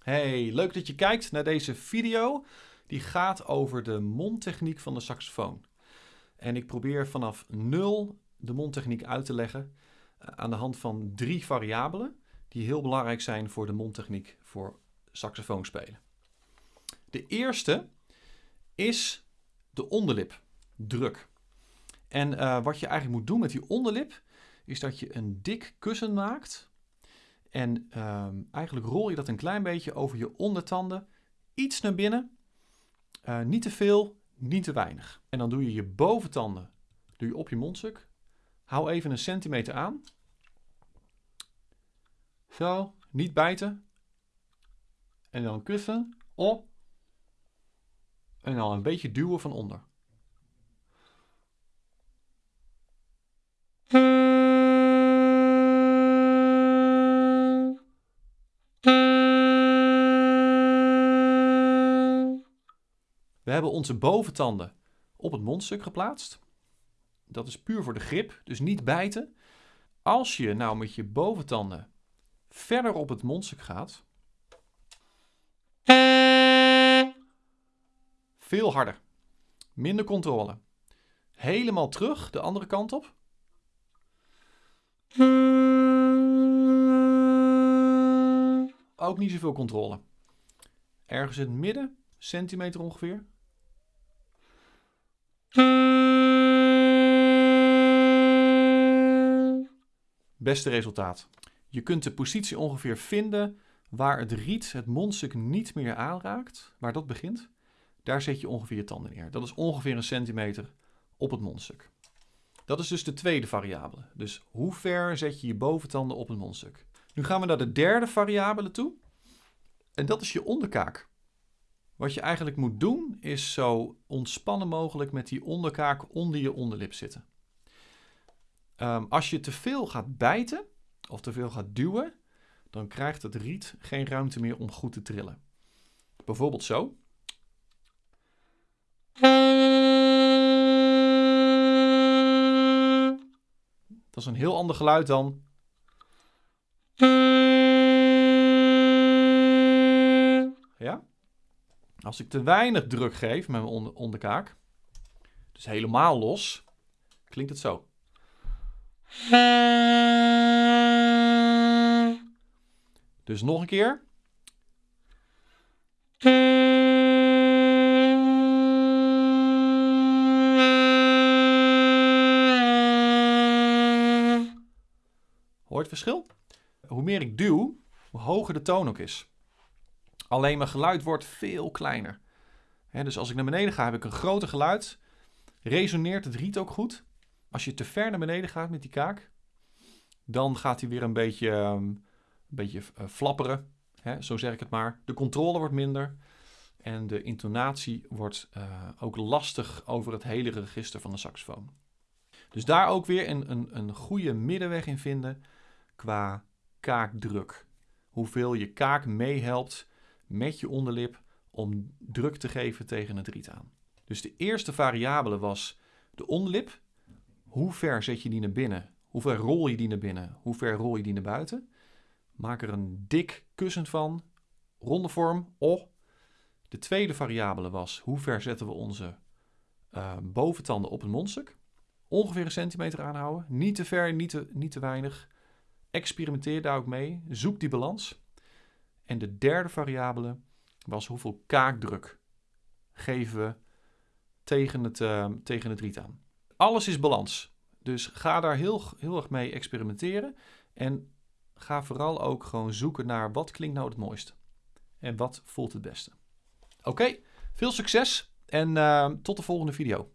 Hey, leuk dat je kijkt naar deze video. Die gaat over de mondtechniek van de saxofoon. En ik probeer vanaf nul de mondtechniek uit te leggen eh, aan de hand van drie variabelen die heel belangrijk zijn voor de mondtechniek voor saxofoonspelen. De eerste is de onderlip, druk. En uh, wat je eigenlijk moet doen met die onderlip is dat je een dik kussen maakt en um, eigenlijk rol je dat een klein beetje over je ondertanden, iets naar binnen, uh, niet te veel, niet te weinig. En dan doe je je boventanden doe je op je mondstuk. Hou even een centimeter aan. Zo, niet bijten. En dan kussen op. En dan een beetje duwen van onder. We hebben onze boventanden op het mondstuk geplaatst. Dat is puur voor de grip, dus niet bijten. Als je nou met je boventanden verder op het mondstuk gaat, veel harder, minder controle. Helemaal terug de andere kant op. Ook niet zoveel controle. Ergens in het midden, centimeter ongeveer. Beste resultaat. Je kunt de positie ongeveer vinden waar het riet het mondstuk niet meer aanraakt, waar dat begint. Daar zet je ongeveer je tanden neer. Dat is ongeveer een centimeter op het mondstuk. Dat is dus de tweede variabele. Dus hoe ver zet je je boventanden op het mondstuk? Nu gaan we naar de derde variabele toe. En dat is je onderkaak. Wat je eigenlijk moet doen is zo ontspannen mogelijk met die onderkaak onder je onderlip zitten. Um, als je te veel gaat bijten of te veel gaat duwen, dan krijgt het riet geen ruimte meer om goed te trillen. Bijvoorbeeld zo. Dat is een heel ander geluid dan. Ja? Als ik te weinig druk geef met mijn onderkaak, dus helemaal los, klinkt het zo. Dus nog een keer. Hoort het verschil? Hoe meer ik duw, hoe hoger de toon ook is. Alleen mijn geluid wordt veel kleiner. dus als ik naar beneden ga, heb ik een groter geluid. Resoneert het riet ook goed. Als je te ver naar beneden gaat met die kaak, dan gaat hij weer een beetje, um, een beetje uh, flapperen. Hè, zo zeg ik het maar. De controle wordt minder. En de intonatie wordt uh, ook lastig over het hele register van de saxofoon. Dus daar ook weer een, een, een goede middenweg in vinden qua kaakdruk. Hoeveel je kaak meehelpt met je onderlip om druk te geven tegen het riet aan. Dus de eerste variabele was de onderlip. Hoe ver zet je die naar binnen? Hoe ver rol je die naar binnen? Hoe ver rol je die naar buiten? Maak er een dik kussen van, ronde vorm, oh. De tweede variabele was hoe ver zetten we onze uh, boventanden op het mondstuk. Ongeveer een centimeter aanhouden. Niet te ver, niet te, niet te weinig. Experimenteer daar ook mee. Zoek die balans. En de derde variabele was hoeveel kaakdruk geven we tegen het, uh, tegen het riet aan. Alles is balans. Dus ga daar heel, heel erg mee experimenteren. En ga vooral ook gewoon zoeken naar wat klinkt nou het mooiste. En wat voelt het beste. Oké, veel succes en uh, tot de volgende video.